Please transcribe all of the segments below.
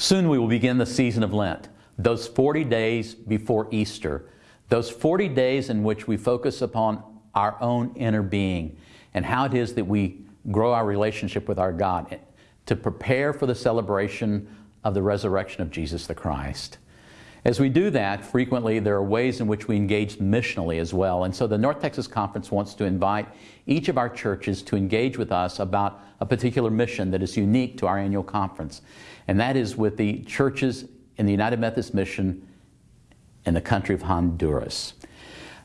Soon we will begin the season of Lent, those 40 days before Easter, those 40 days in which we focus upon our own inner being and how it is that we grow our relationship with our God to prepare for the celebration of the resurrection of Jesus the Christ. As we do that, frequently there are ways in which we engage missionally as well. And so the North Texas Conference wants to invite each of our churches to engage with us about a particular mission that is unique to our annual conference. And that is with the churches in the United Methodist Mission in the country of Honduras.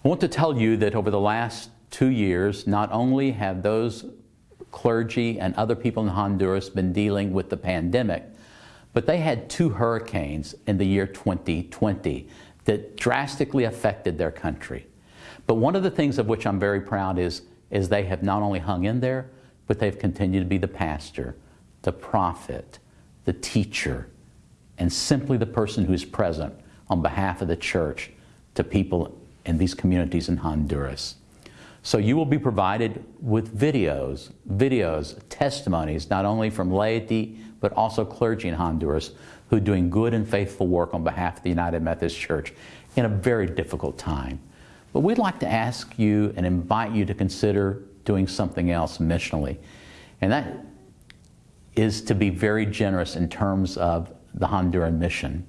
I want to tell you that over the last two years, not only have those clergy and other people in Honduras been dealing with the pandemic, but they had two hurricanes in the year 2020 that drastically affected their country. But one of the things of which I'm very proud is, is they have not only hung in there, but they've continued to be the pastor, the prophet, the teacher, and simply the person who's present on behalf of the church to people in these communities in Honduras. So you will be provided with videos, videos, testimonies, not only from laity, but also clergy in Honduras who are doing good and faithful work on behalf of the United Methodist Church in a very difficult time. But we'd like to ask you and invite you to consider doing something else missionally. And that is to be very generous in terms of the Honduran mission.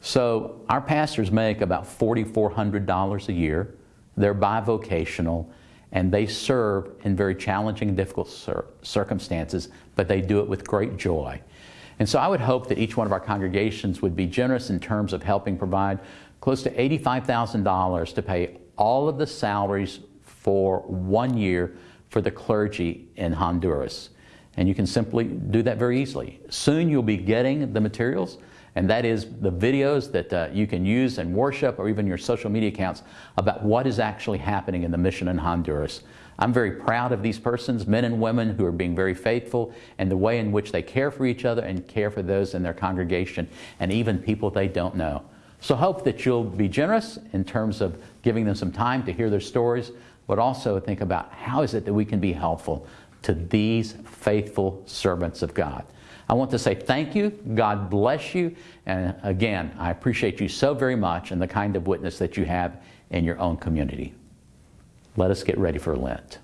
So our pastors make about $4,400 a year. They're bivocational and they serve in very challenging and difficult cir circumstances, but they do it with great joy. And so I would hope that each one of our congregations would be generous in terms of helping provide close to $85,000 to pay all of the salaries for one year for the clergy in Honduras. And you can simply do that very easily. Soon you'll be getting the materials and that is the videos that uh, you can use and worship or even your social media accounts about what is actually happening in the mission in Honduras. I'm very proud of these persons, men and women who are being very faithful and the way in which they care for each other and care for those in their congregation and even people they don't know. So hope that you'll be generous in terms of giving them some time to hear their stories, but also think about how is it that we can be helpful to these faithful servants of God. I want to say thank you. God bless you. And again, I appreciate you so very much and the kind of witness that you have in your own community. Let us get ready for Lent.